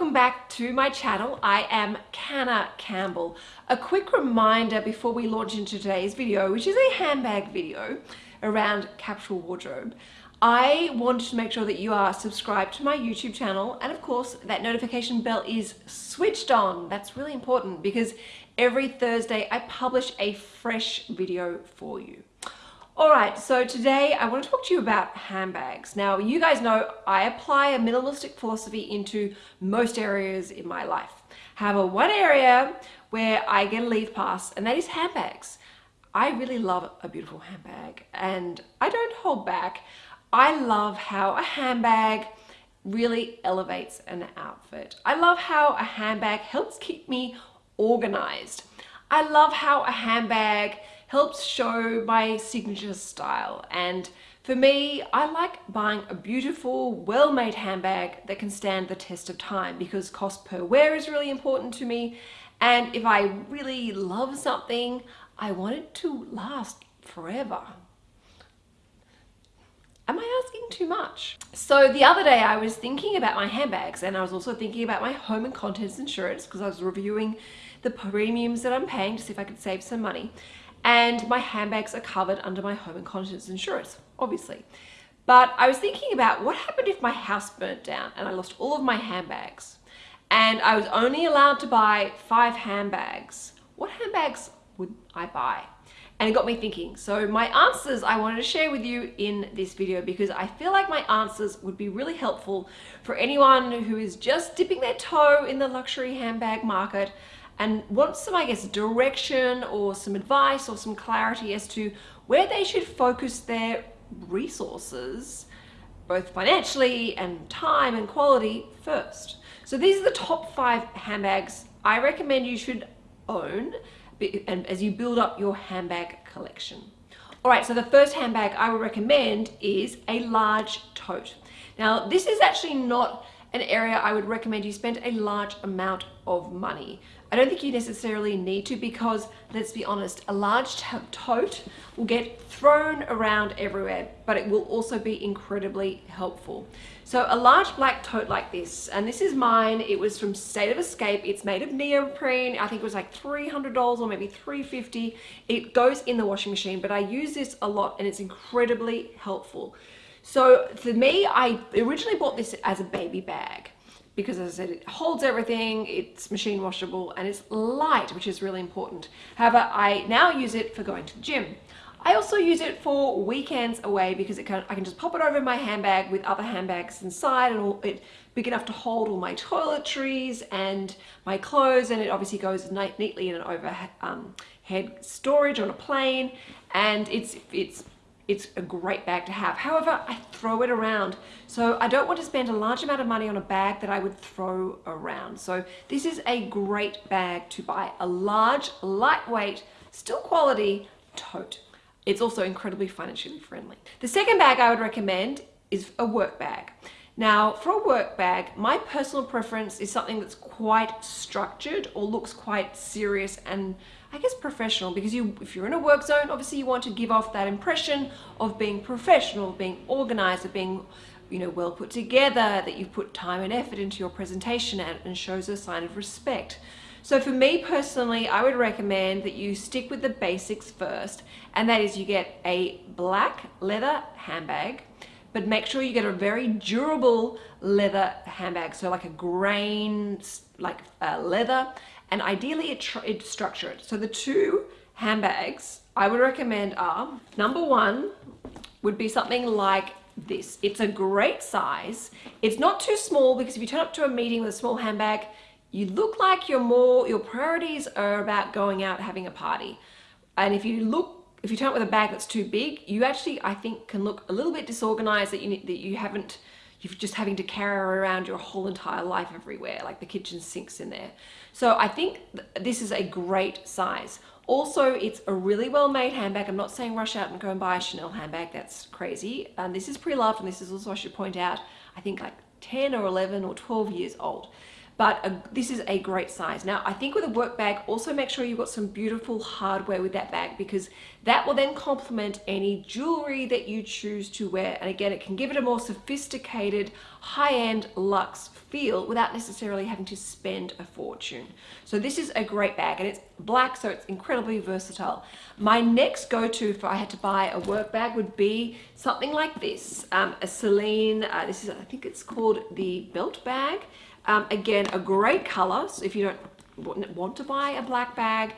welcome back to my channel. I am Canna Campbell. A quick reminder before we launch into today's video, which is a handbag video around capsule wardrobe. I wanted to make sure that you are subscribed to my YouTube channel and of course that notification bell is switched on. That's really important because every Thursday I publish a fresh video for you. Alright, so today I want to talk to you about handbags. Now, you guys know I apply a minimalistic philosophy into most areas in my life. However, one area where I get a leave pass, and that is handbags. I really love a beautiful handbag, and I don't hold back. I love how a handbag really elevates an outfit. I love how a handbag helps keep me organized. I love how a handbag helps show my signature style. And for me, I like buying a beautiful, well-made handbag that can stand the test of time because cost per wear is really important to me. And if I really love something, I want it to last forever. Am I asking too much? So the other day I was thinking about my handbags and I was also thinking about my home and contents insurance because I was reviewing the premiums that I'm paying to see if I could save some money and my handbags are covered under my home and contents insurance, obviously. But I was thinking about what happened if my house burnt down and I lost all of my handbags and I was only allowed to buy five handbags. What handbags would I buy? And it got me thinking. So my answers I wanted to share with you in this video because I feel like my answers would be really helpful for anyone who is just dipping their toe in the luxury handbag market and want some, I guess, direction or some advice or some clarity as to where they should focus their resources, both financially and time and quality first. So these are the top five handbags I recommend you should own and as you build up your handbag collection. All right, so the first handbag I would recommend is a large tote. Now, this is actually not an area I would recommend you spend a large amount of money. I don't think you necessarily need to because, let's be honest, a large tote will get thrown around everywhere, but it will also be incredibly helpful. So a large black tote like this, and this is mine, it was from State of Escape, it's made of neoprene, I think it was like $300 or maybe 350. It goes in the washing machine, but I use this a lot and it's incredibly helpful. So for me, I originally bought this as a baby bag because as I said, it holds everything, it's machine washable, and it's light, which is really important. However, I now use it for going to the gym. I also use it for weekends away because it can, I can just pop it over my handbag with other handbags inside and all, it big enough to hold all my toiletries and my clothes and it obviously goes neatly in an overhead um, storage on a plane and it's it's it's a great bag to have. However, I throw it around. So I don't want to spend a large amount of money on a bag that I would throw around. So this is a great bag to buy. A large, lightweight, still quality tote. It's also incredibly financially friendly. The second bag I would recommend is a work bag. Now, for a work bag, my personal preference is something that's quite structured or looks quite serious and I guess professional because you if you're in a work zone obviously you want to give off that impression of being professional being organized of being you know well put together that you've put time and effort into your presentation and, and shows a sign of respect. So for me personally I would recommend that you stick with the basics first and that is you get a black leather handbag but make sure you get a very durable leather handbag so like a grain like uh, leather and ideally it it's structured. So the two handbags I would recommend are, number one would be something like this. It's a great size. It's not too small because if you turn up to a meeting with a small handbag, you look like you're more, your priorities are about going out having a party. And if you look if you turn up with a bag that's too big, you actually, I think, can look a little bit disorganized that you, that you haven't you're just having to carry around your whole entire life everywhere, like the kitchen sinks in there. So I think th this is a great size. Also, it's a really well-made handbag. I'm not saying rush out and go and buy a Chanel handbag. That's crazy. And this is pre-loved, and this is also, I should point out, I think like 10 or 11 or 12 years old. But a, this is a great size. Now, I think with a work bag, also make sure you've got some beautiful hardware with that bag because that will then complement any jewelry that you choose to wear. And again, it can give it a more sophisticated, high-end luxe feel without necessarily having to spend a fortune. So this is a great bag and it's black, so it's incredibly versatile. My next go-to if I had to buy a work bag would be something like this, um, a Celine, uh, this is, I think it's called the belt bag. Um, again, a great color. So if you don't want to buy a black bag,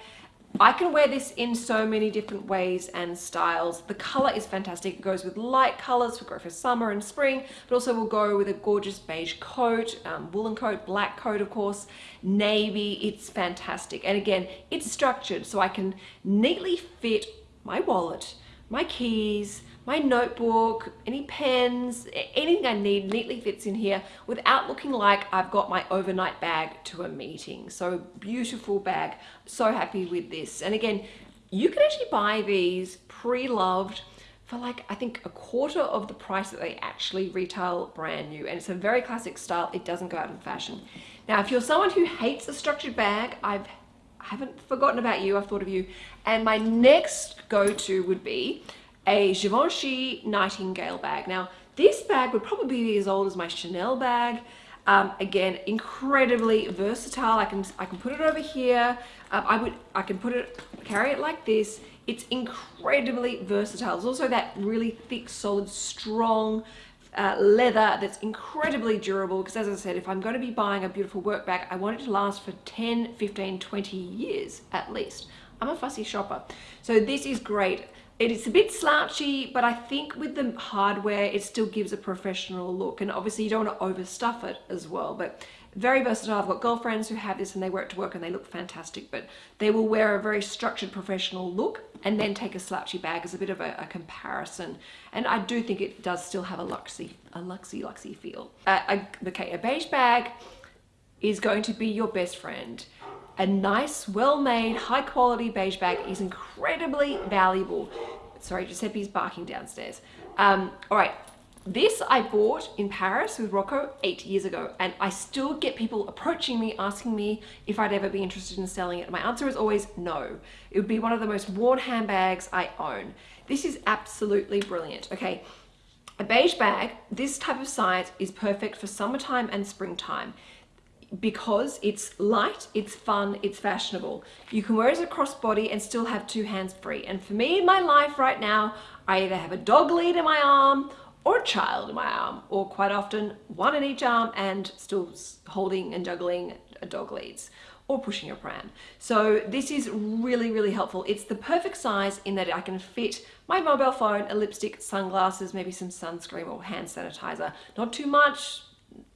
I can wear this in so many different ways and styles. The color is fantastic. It goes with light colors, will go for summer and spring, but also will go with a gorgeous beige coat, um, woolen coat, black coat, of course, navy. It's fantastic. And again, it's structured so I can neatly fit my wallet, my keys, my notebook, any pens, anything I need neatly fits in here without looking like I've got my overnight bag to a meeting. So beautiful bag, so happy with this. And again, you can actually buy these pre-loved for like, I think a quarter of the price that they actually retail brand new. And it's a very classic style. It doesn't go out of fashion. Now, if you're someone who hates a structured bag, I've I haven't forgotten about you, I've thought of you. And my next go-to would be a Givenchy Nightingale bag. Now, this bag would probably be as old as my Chanel bag. Um, again, incredibly versatile. I can I can put it over here. Um, I would I can put it carry it like this. It's incredibly versatile. There's also that really thick, solid, strong uh, leather that's incredibly durable because as I said, if I'm going to be buying a beautiful work bag, I want it to last for 10, 15, 20 years at least. I'm a fussy shopper. So this is great. It is a bit slouchy, but I think with the hardware, it still gives a professional look. And obviously you don't want to overstuff it as well, but very versatile. I've got girlfriends who have this and they wear it to work and they look fantastic, but they will wear a very structured professional look and then take a slouchy bag as a bit of a, a comparison. And I do think it does still have a luxy, a luxy, luxy feel. Uh, okay, a beige bag is going to be your best friend. A nice, well-made, high-quality beige bag is incredibly valuable. Sorry, Giuseppe's barking downstairs. Um, all right, this I bought in Paris with Rocco eight years ago, and I still get people approaching me, asking me if I'd ever be interested in selling it. My answer is always no. It would be one of the most worn handbags I own. This is absolutely brilliant. Okay, a beige bag, this type of size is perfect for summertime and springtime because it's light, it's fun, it's fashionable. You can wear it as a crossbody and still have two hands free. And for me in my life right now, I either have a dog lead in my arm or a child in my arm, or quite often one in each arm and still holding and juggling a dog leads or pushing a pram. So this is really, really helpful. It's the perfect size in that I can fit my mobile phone, a lipstick, sunglasses, maybe some sunscreen or hand sanitizer. Not too much,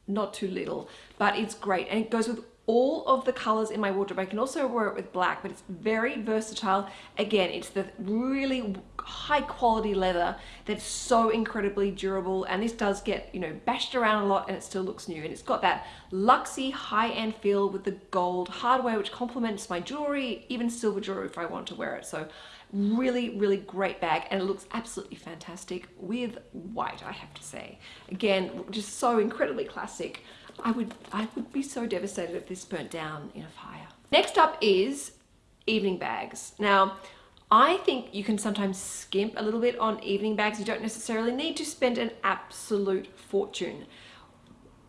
not too little, but it's great. And it goes with all of the colors in my wardrobe. I can also wear it with black, but it's very versatile. Again, it's the really high quality leather that's so incredibly durable. And this does get, you know, bashed around a lot and it still looks new. And it's got that luxy high-end feel with the gold hardware, which complements my jewelry, even silver jewelry if I want to wear it. So really really great bag and it looks absolutely fantastic with white I have to say again just so incredibly classic I would I would be so devastated if this burnt down in a fire next up is evening bags now I think you can sometimes skimp a little bit on evening bags you don't necessarily need to spend an absolute fortune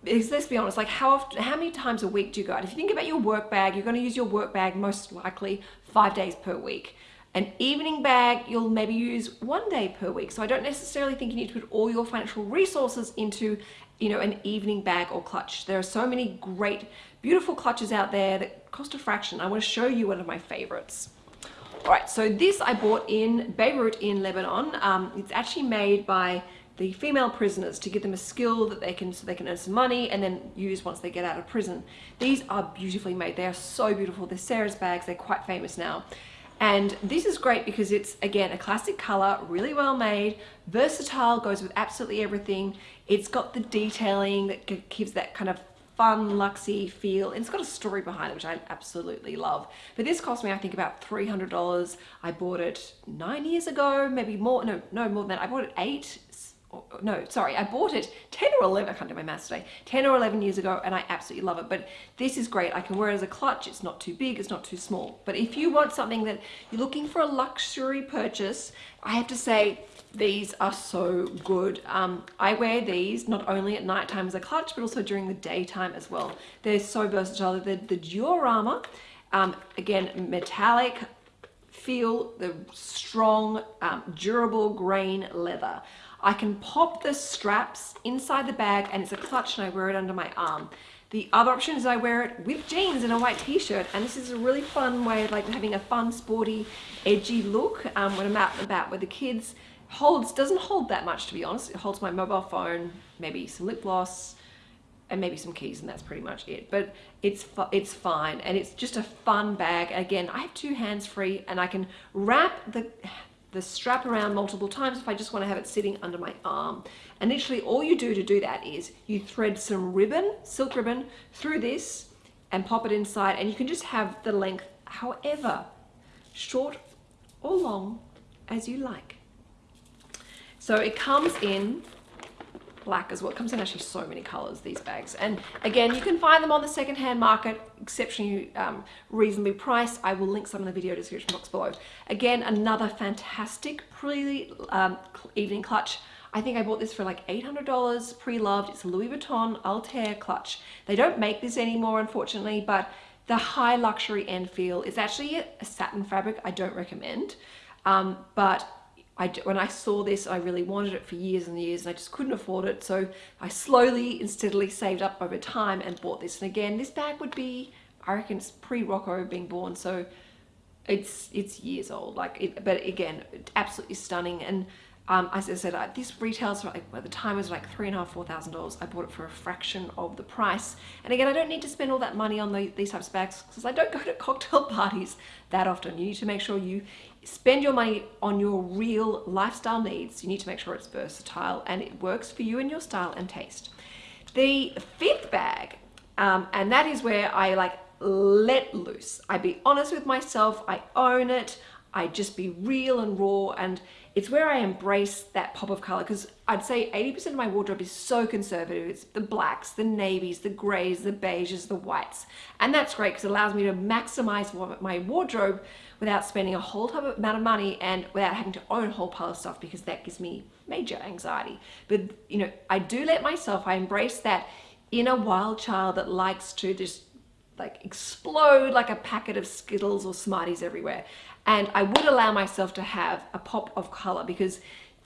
because let's be honest, like how often, how many times a week do you go out? If you think about your work bag, you're going to use your work bag most likely five days per week. An evening bag, you'll maybe use one day per week. So I don't necessarily think you need to put all your financial resources into you know, an evening bag or clutch. There are so many great, beautiful clutches out there that cost a fraction. I want to show you one of my favorites. All right, so this I bought in Beirut in Lebanon. Um, it's actually made by the female prisoners to give them a skill that they can so they can earn some money and then use once they get out of prison. These are beautifully made. They are so beautiful. They're Sarah's bags. They're quite famous now. And this is great because it's, again, a classic color, really well made, versatile, goes with absolutely everything. It's got the detailing that gives that kind of fun, luxy feel. And it's got a story behind it, which I absolutely love. But this cost me, I think, about $300. I bought it nine years ago, maybe more, no, no, more than that. I bought it eight no, sorry, I bought it 10 or 11, I can't do my maths today, 10 or 11 years ago and I absolutely love it. But this is great. I can wear it as a clutch. It's not too big, it's not too small. But if you want something that you're looking for a luxury purchase, I have to say these are so good. Um, I wear these not only at nighttime as a clutch, but also during the daytime as well. They're so versatile. They're the Diorama, um, again, metallic, feel the strong, um, durable grain leather. I can pop the straps inside the bag and it's a clutch and I wear it under my arm. The other option is I wear it with jeans and a white t-shirt and this is a really fun way of like having a fun, sporty, edgy look um, when I'm out and about with the kids. Holds, doesn't hold that much to be honest. It holds my mobile phone, maybe some lip gloss, and maybe some keys and that's pretty much it but it's it's fine and it's just a fun bag again I have two hands free and I can wrap the the strap around multiple times if I just want to have it sitting under my arm. And literally all you do to do that is you thread some ribbon, silk ribbon, through this and pop it inside and you can just have the length however short or long as you like. So it comes in black as well. It comes in actually so many colors, these bags. And again, you can find them on the secondhand market, exceptionally um, reasonably priced. I will link some in the video description box below. Again, another fantastic pre um, evening clutch. I think I bought this for like $800 pre-loved. It's a Louis Vuitton Altair clutch. They don't make this anymore, unfortunately, but the high luxury end feel is actually a satin fabric I don't recommend. Um, but I, when I saw this, I really wanted it for years and years and I just couldn't afford it. So I slowly and steadily saved up over time and bought this. And again, this bag would be, I reckon it's pre-Rocco being born. So it's, it's years old. Like, it, but again, absolutely stunning. And um, as I said, I, this retails for like, at the time was like three and a half, four thousand dollars. I bought it for a fraction of the price. And again, I don't need to spend all that money on the, these types of bags because I don't go to cocktail parties that often. You need to make sure you spend your money on your real lifestyle needs. You need to make sure it's versatile and it works for you and your style and taste. The fifth bag, um, and that is where I like let loose. I be honest with myself. I own it. I just be real and raw and it's where I embrace that pop of color because I'd say 80% of my wardrobe is so conservative. It's the blacks, the navies, the grays, the beiges, the whites. And that's great because it allows me to maximize my wardrobe without spending a whole amount of money and without having to own a whole pile of stuff because that gives me major anxiety. But, you know, I do let myself, I embrace that inner wild child that likes to just like explode like a packet of Skittles or Smarties everywhere. And I would allow myself to have a pop of color because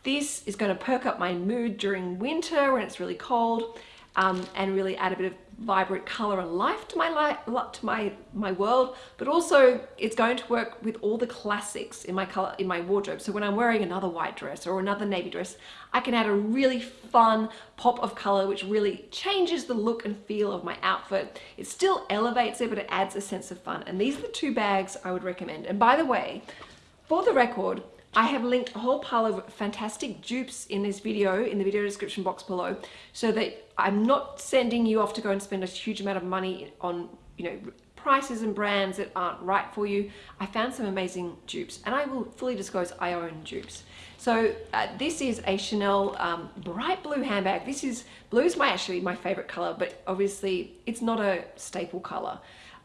this is going to perk up my mood during winter when it's really cold um, and really add a bit of vibrant color and life to my life to my my world but also it's going to work with all the classics in my color in my wardrobe. So when I'm wearing another white dress or another navy dress I can add a really fun pop of color which really changes the look and feel of my outfit. It still elevates it but it adds a sense of fun. And these are the two bags I would recommend. And by the way for the record I have linked a whole pile of fantastic dupes in this video, in the video description box below, so that I'm not sending you off to go and spend a huge amount of money on, you know, prices and brands that aren't right for you. I found some amazing dupes and I will fully disclose I own dupes. So uh, this is a Chanel um, bright blue handbag. This is, blue is my actually my favorite color, but obviously it's not a staple color.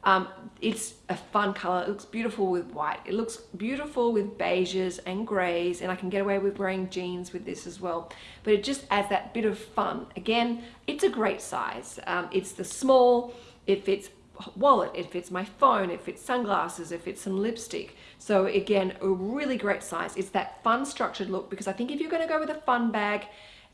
Um, it's a fun color. It looks beautiful with white. It looks beautiful with beiges and grays and I can get away with wearing jeans with this as well. But it just adds that bit of fun. Again, it's a great size. Um, it's the small, it fits wallet, it fits my phone, it fits sunglasses, it fits some lipstick. So again, a really great size. It's that fun structured look because I think if you're gonna go with a fun bag,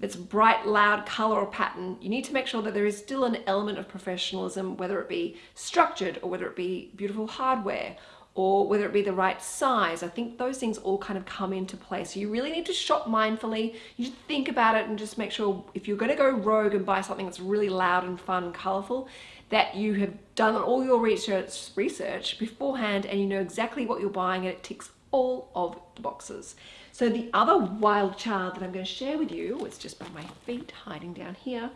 that's bright, loud color or pattern, you need to make sure that there is still an element of professionalism, whether it be structured or whether it be beautiful hardware or whether it be the right size. I think those things all kind of come into play. So you really need to shop mindfully. You think about it and just make sure if you're gonna go rogue and buy something that's really loud and fun and colorful, that you have done all your research, research beforehand and you know exactly what you're buying and it ticks all of the boxes. So the other wild child that I'm going to share with you, was just by my feet hiding down here,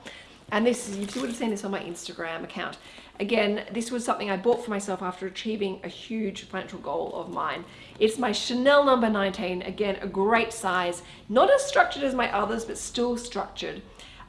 And this, you would have seen this on my Instagram account. Again, this was something I bought for myself after achieving a huge financial goal of mine. It's my Chanel number 19. Again, a great size. Not as structured as my others, but still structured.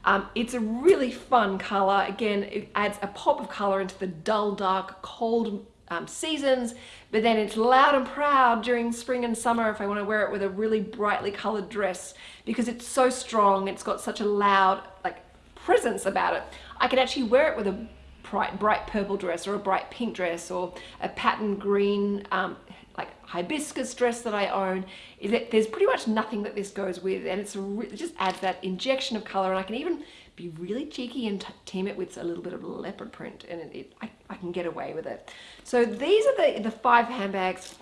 Um, it's a really fun color. Again, it adds a pop of color into the dull, dark, cold um, seasons, but then it's loud and proud during spring and summer if I want to wear it with a really brightly colored dress because it's so strong. It's got such a loud like presence about it. I can actually wear it with a bright, bright purple dress or a bright pink dress or a pattern green um, like hibiscus dress that I own is that there's pretty much nothing that this goes with and it's it just adds that injection of color and I can even be really cheeky and team it with a little bit of leopard print and it, it, I, I can get away with it. So these are the, the five handbags.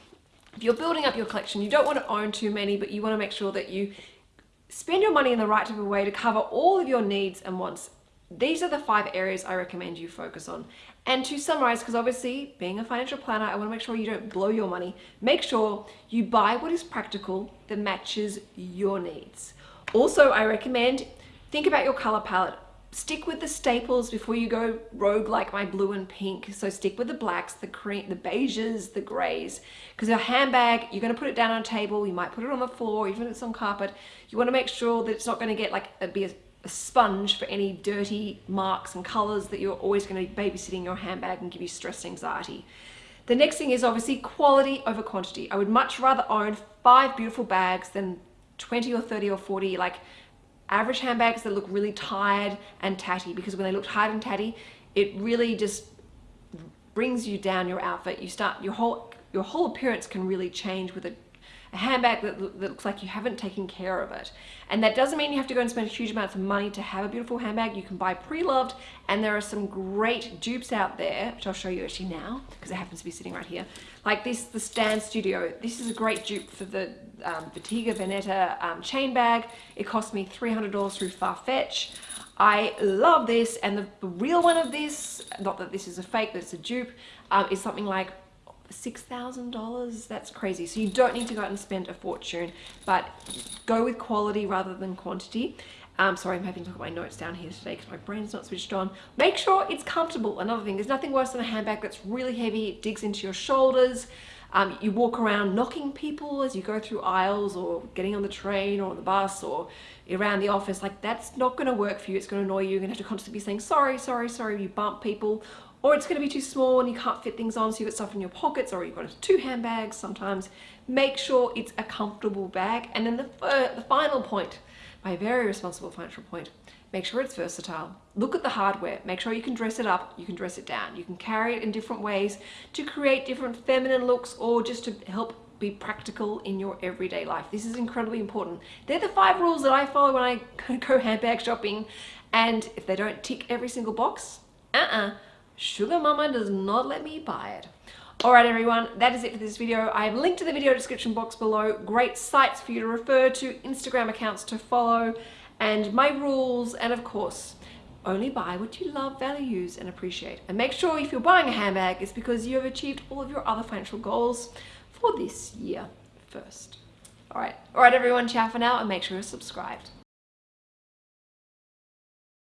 If you're building up your collection, you don't want to own too many, but you want to make sure that you spend your money in the right type of way to cover all of your needs and wants. These are the five areas I recommend you focus on. And to summarize, because obviously being a financial planner, I want to make sure you don't blow your money. Make sure you buy what is practical that matches your needs. Also, I recommend Think about your color palette. Stick with the staples before you go rogue like my blue and pink. So stick with the blacks, the cream, the beiges, the grays. Because a handbag, you're going to put it down on a table, you might put it on the floor, even if it's on carpet. You want to make sure that it's not going to get like a, be a, a sponge for any dirty marks and colors that you're always going to be babysitting your handbag and give you stress anxiety. The next thing is obviously quality over quantity. I would much rather own five beautiful bags than 20 or 30 or 40 like average handbags that look really tired and tatty because when they look tired and tatty, it really just brings you down your outfit. You start, your whole, your whole appearance can really change with a handbag that, that looks like you haven't taken care of it. And that doesn't mean you have to go and spend huge amounts of money to have a beautiful handbag. You can buy pre-loved and there are some great dupes out there, which I'll show you actually now because it happens to be sitting right here. Like this, the Stan Studio. This is a great dupe for the um, Bottega Veneta um, chain bag. It cost me $300 through Farfetch. I love this and the, the, real one of this, not that this is a fake, but it's a dupe, um, is something like $6,000. That's crazy. So you don't need to go out and spend a fortune, but go with quality rather than quantity. Um, sorry, I'm having to at my notes down here today because my brain's not switched on. Make sure it's comfortable. Another thing, there's nothing worse than a handbag that's really heavy. It digs into your shoulders. Um, you walk around knocking people as you go through aisles or getting on the train or on the bus or around the office. Like that's not going to work for you. It's going to annoy you. You're going to have to constantly be saying, sorry, sorry, sorry. You bump people or it's going to be too small and you can't fit things on so you've got stuff in your pockets or you've got two handbags sometimes. Make sure it's a comfortable bag. And then the, the final point, my very responsible financial point, make sure it's versatile. Look at the hardware, make sure you can dress it up, you can dress it down. You can carry it in different ways to create different feminine looks or just to help be practical in your everyday life. This is incredibly important. They're the five rules that I follow when I go handbag shopping. And if they don't tick every single box, uh-uh, Sugar Mama does not let me buy it. Alright everyone, that is it for this video. I have linked to the video description box below, great sites for you to refer to, Instagram accounts to follow, and my rules, and of course, only buy what you love, value, use, and appreciate. And make sure if you're buying a handbag, it's because you have achieved all of your other financial goals for this year first. Alright, alright everyone, ciao for now, and make sure you're subscribed.